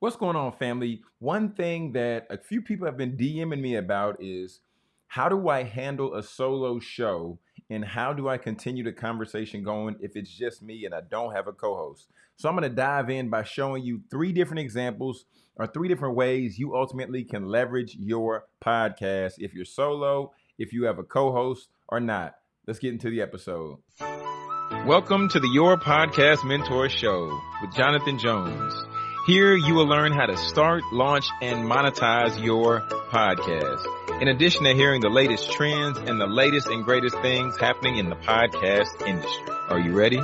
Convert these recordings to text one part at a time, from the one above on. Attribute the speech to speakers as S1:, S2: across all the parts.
S1: What's going on, family? One thing that a few people have been DMing me about is how do I handle a solo show and how do I continue the conversation going if it's just me and I don't have a co host? So, I'm going to dive in by showing you three different examples or three different ways you ultimately can leverage your podcast if you're solo, if you have a co host, or not. Let's get into the episode. Welcome to the Your Podcast Mentor Show with Jonathan Jones. Here you will learn how to start, launch, and monetize your podcast. In addition to hearing the latest trends and the latest and greatest things happening in the podcast industry. Are you ready?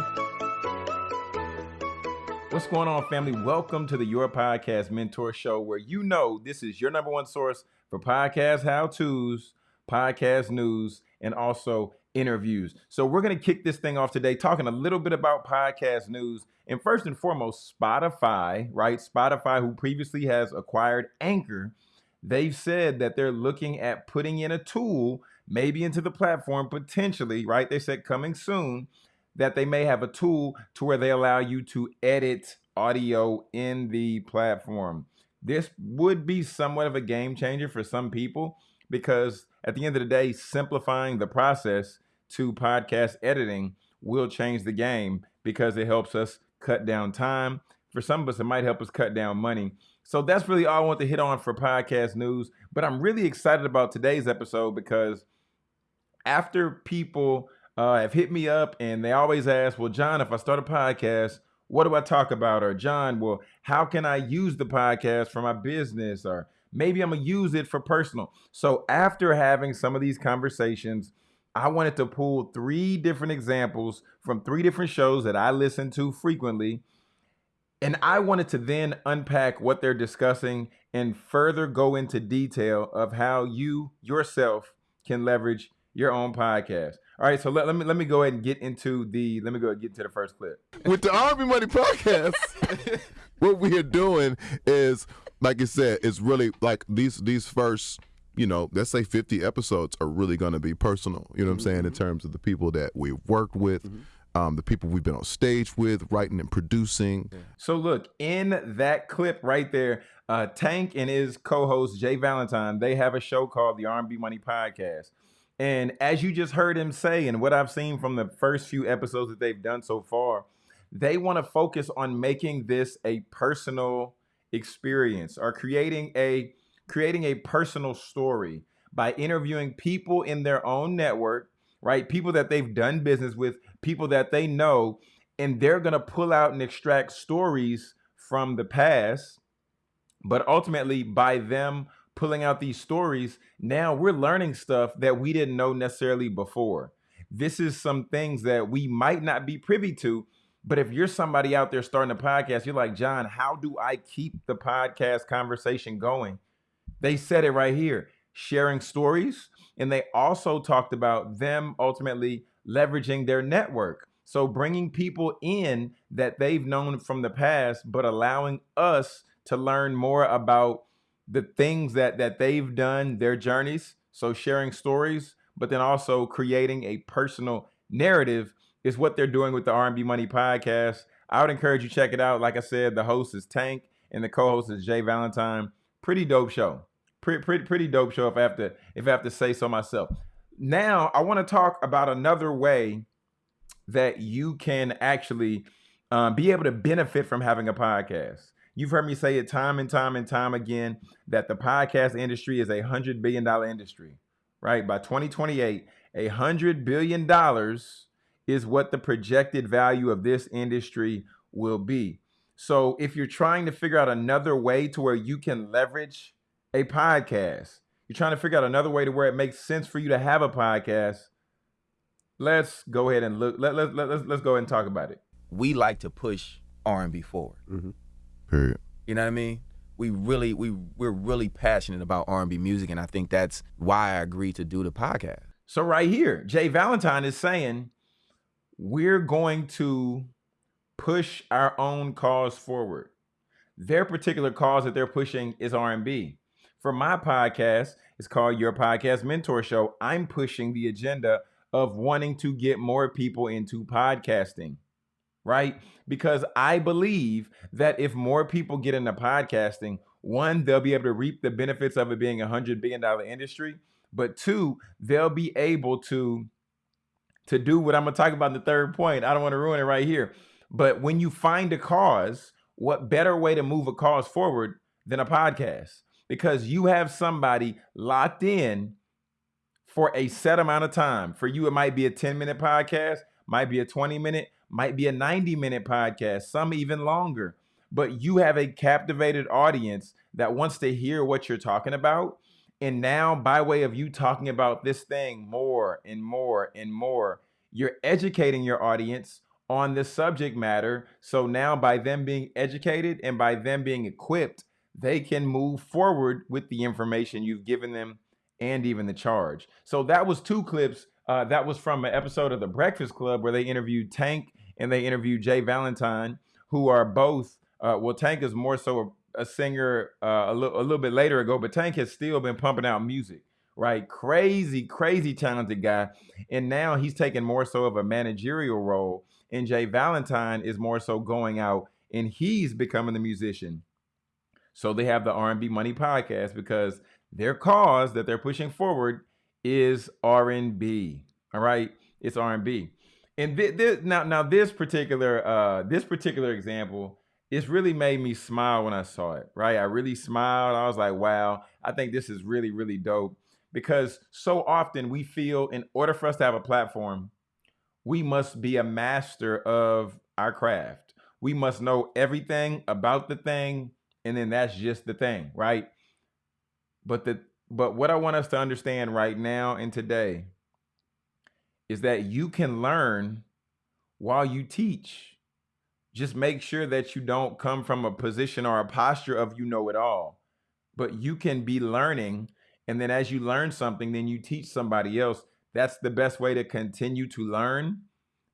S1: What's going on, family? Welcome to the Your Podcast Mentor Show, where you know this is your number one source for podcast how to's, podcast news, and also interviews. So we're going to kick this thing off today talking a little bit about podcast news. And first and foremost, Spotify, right? Spotify, who previously has acquired Anchor, they've said that they're looking at putting in a tool, maybe into the platform potentially, right? They said coming soon that they may have a tool to where they allow you to edit audio in the platform. This would be somewhat of a game changer for some people because at the end of the day, simplifying the process to podcast editing will change the game because it helps us cut down time. For some of us, it might help us cut down money. So that's really all I want to hit on for podcast news. But I'm really excited about today's episode because after people uh, have hit me up and they always ask, Well, John, if I start a podcast, what do I talk about? Or, John, well, how can I use the podcast for my business? Or maybe I'm to use it for personal. So after having some of these conversations, I wanted to pull three different examples from three different shows that I listen to frequently. And I wanted to then unpack what they're discussing and further go into detail of how you yourself can leverage your own podcast. All right, so let, let me let me go ahead and get into the let me go get to the first clip.
S2: With the R&B Money podcast, what we are doing is like you said, it's really like these these first you know, let's say 50 episodes are really going to be personal, you know what I'm saying, in mm-hmm. terms of the people that we've worked with, mm-hmm. um, the people we've been on stage with, writing and producing.
S1: So, look, in that clip right there, uh, Tank and his co host, Jay Valentine, they have a show called the R&B Money Podcast. And as you just heard him say, and what I've seen from the first few episodes that they've done so far, they want to focus on making this a personal experience or creating a creating a personal story by interviewing people in their own network, right? People that they've done business with, people that they know, and they're going to pull out and extract stories from the past. But ultimately, by them pulling out these stories, now we're learning stuff that we didn't know necessarily before. This is some things that we might not be privy to. But if you're somebody out there starting a podcast, you're like, John, how do I keep the podcast conversation going? They said it right here sharing stories. And they also talked about them ultimately leveraging their network. So bringing people in that they've known from the past, but allowing us to learn more about the things that that they've done, their journeys. So sharing stories, but then also creating a personal narrative is what they're doing with the R&B Money podcast. I would encourage you check it out. Like I said, the host is Tank and the co-host is Jay Valentine. Pretty dope show pretty pretty pretty dope show if I have to if I have to say so myself. Now I want to talk about another way that you can actually um, be able to benefit from having a podcast. You've heard me say it time and time and time again that the podcast industry is a hundred billion dollar industry, right? By 2028, a hundred billion dollars is what the projected value of this industry will be. So if you're trying to figure out another way to where you can leverage a podcast. You're trying to figure out another way to where it makes sense for you to have a podcast. Let's go ahead and look. Let, let, let, let's, let's go ahead and talk about it.
S3: We like to push R&B forward.
S2: Mm-hmm. Period.
S3: You know what I mean? We really we we're really passionate about R&B music, and I think that's why I agreed to do the podcast.
S1: So right here, Jay Valentine is saying we're going to push our own cause forward. Their particular cause that they're pushing is R&B for my podcast. It's called Your Podcast Mentor Show. I'm pushing the agenda of wanting to get more people into podcasting. right? Because I believe that if more people get into podcasting, one, they'll be able to reap the benefits of it being a hundred billion dollar industry, but two, they'll be able to to do what I'm gonna talk about in the third point. I don't want to ruin it right here. But when you find a cause, what better way to move a cause forward than a podcast? Because you have somebody locked in for a set amount of time. For you, it might be a 10 minute podcast, might be a 20 minute, might be a 90 minute podcast, some even longer. But you have a captivated audience that wants to hear what you're talking about and now, by way of you talking about this thing more and more and more, you're educating your audience on this subject matter. So now, by them being educated and by them being equipped, they can move forward with the information you've given them and even the charge. So that was two clips. Uh, that was from an episode of The Breakfast Club where they interviewed Tank and they interviewed Jay Valentine, who are both, uh, well, Tank is more so a singer uh, a, a little bit later ago, but Tank has still been pumping out music, right? Crazy, crazy talented guy. And now he's taking more so of a managerial role. And Jay Valentine is more so going out and he's becoming the musician. So they have the R&B Money podcast because their cause that they're pushing forward is R&B. All right, it's R&B. And th- now, now this particular uh, this particular example it's really made me smile when I saw it, right? I really smiled. I was like, wow, I think this is really, really dope. Because so often we feel in order for us to have a platform, we must be a master of our craft. We must know everything about the thing, and then that's just the thing, right? But the but what I want us to understand right now and today is that you can learn while you teach just make sure that you don't come from a position or a posture of you know it all but you can be learning and then as you learn something then you teach somebody else that's the best way to continue to learn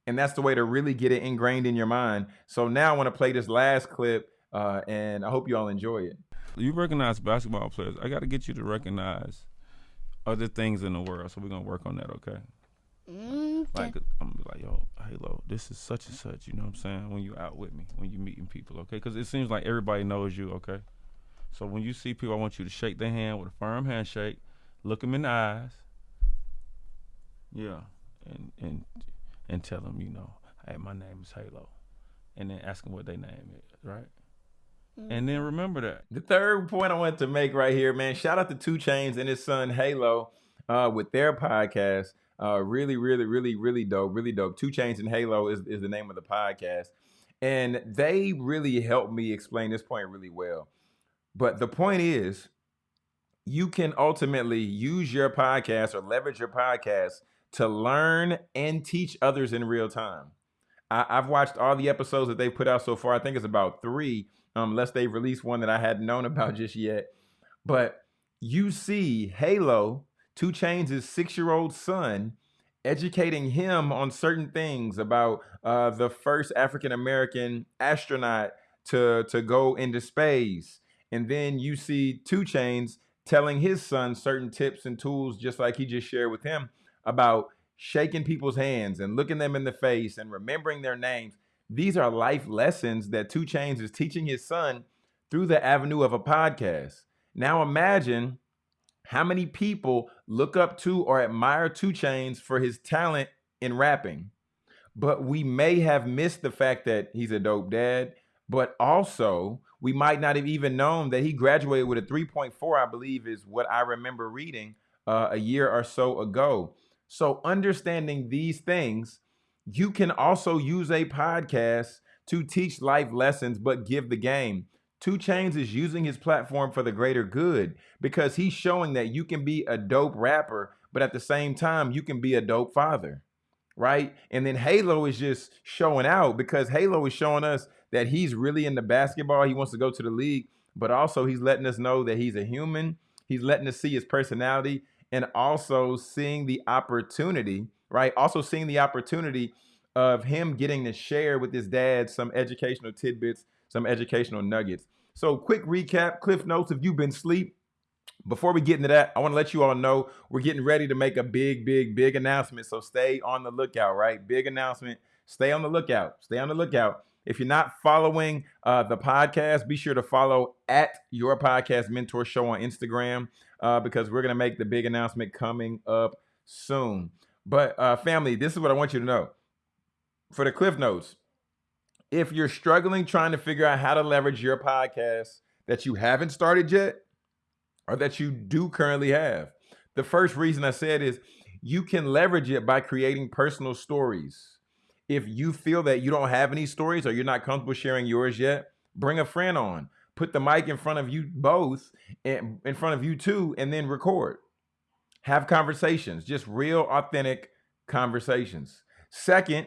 S1: and that's the way to really get it ingrained in your mind so now i want to play this last clip uh, and i hope you all enjoy it
S4: you recognize basketball players i got to get you to recognize other things in the world so we're going to work on that okay
S5: Mm,
S4: like I'm gonna be like, yo, Halo, this is such and such. You know what I'm saying? When you out with me, when you meeting people, okay? Because it seems like everybody knows you, okay? So when you see people, I want you to shake their hand with a firm handshake, look them in the eyes, yeah, and and and tell them, you know, hey, my name is Halo, and then ask them what their name is, right? And then remember that.
S1: The third point I want to make right here, man, shout out to 2 Chainz and his son Halo uh, with their podcast. Uh, really, really, really, really dope. Really dope. 2 Chainz and Halo is, is the name of the podcast. And they really helped me explain this point really well. But the point is, you can ultimately use your podcast or leverage your podcast to learn and teach others in real time. I, have watched all the episodes that they've put out so far. I think it's about three, um, unless they've released one that I hadn't known about just yet. But you see Halo 2 Chainz' six-year-old son, educating him on certain things about uh, the first African American astronaut to to go into space, and then you see 2 Chainz telling his son certain tips and tools, just like he just shared with him about shaking people's hands and looking them in the face and remembering their names. These are life lessons that 2 Chainz is teaching his son through the avenue of a podcast. Now imagine how many people look up to or admire 2 Chainz for his talent in rapping? But we may have missed the fact that he's a dope dad, but also we might not have even known that he graduated with a 3.4, I believe is what I remember reading uh, a year or so ago. So understanding these things, you can also use a podcast to teach life lessons, but give the game. 2 Chainz is using his platform for the greater good because he's showing that you can be a dope rapper, but at the same time, you can be a dope father, right? And then Halo is just showing out because Halo is showing us that he's really into basketball. He wants to go to the league, but also he's letting us know that he's a human. He's letting us see his personality and also seeing the opportunity, right? Also seeing the opportunity of him getting to share with his dad some educational tidbits some educational nuggets. So, quick recap, Cliff Notes. If you've been asleep, before we get into that, I want to let you all know we're getting ready to make a big, big, big announcement. So stay on the lookout, right? Big announcement. stay on the lookout. Stay on the lookout. If you're not following uh, the podcast, be sure to follow at your podcast mentor show on Instagram uh, because we're going to make the big announcement coming up soon. But, uh, family, this is what I want you to know for the Cliff Notes. If you're struggling trying to figure out how to leverage your podcast that you haven't started yet or that you do currently have, the first reason I said is you can leverage it by creating personal stories. If you feel that you don't have any stories or you're not comfortable sharing yours yet, bring a friend on. Put the mic in front of you both, and in front of you two, and then record. Have conversations, just real, authentic conversations. Second,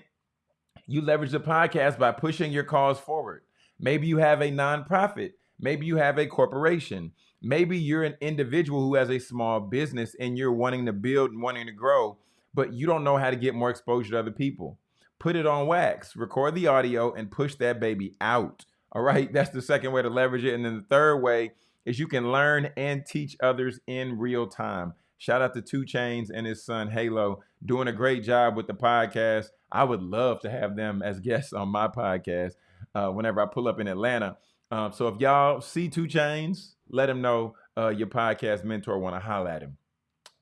S1: you leverage the podcast by pushing your cause forward. Maybe you have a nonprofit. Maybe you have a corporation. Maybe you're an individual who has a small business and you're wanting to build and wanting to grow, but you don't know how to get more exposure to other people. Put it on wax, record the audio, and push that baby out. All right, that's the second way to leverage it. And then the third way is you can learn and teach others in real time. Shout out to 2 Chainz and his son Halo doing a great job with the podcast. I would love to have them as guests on my podcast uh, whenever I pull up in Atlanta. Um, so if y'all see 2 Chainz, let him know uh, your podcast mentor want to holler at him.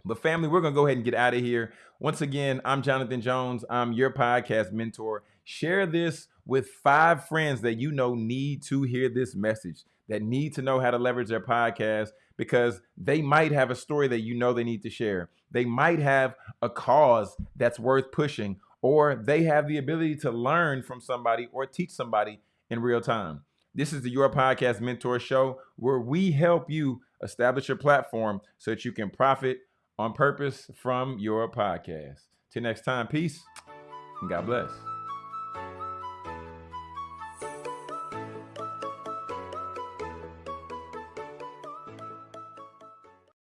S1: But family, we're gonna go ahead and get out of here. Once again, I'm Jonathan Jones. I'm your podcast mentor. Share this with five friends that you know need to hear this message, that need to know how to leverage their podcast because they might have a story that you know they need to share. They might have a cause that's worth pushing, or they have the ability to learn from somebody or teach somebody in real time. This is the Your Podcast Mentor Show where we help you establish your platform so that you can profit on purpose from your podcast. Till next time, peace and God bless.